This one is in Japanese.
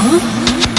Huh?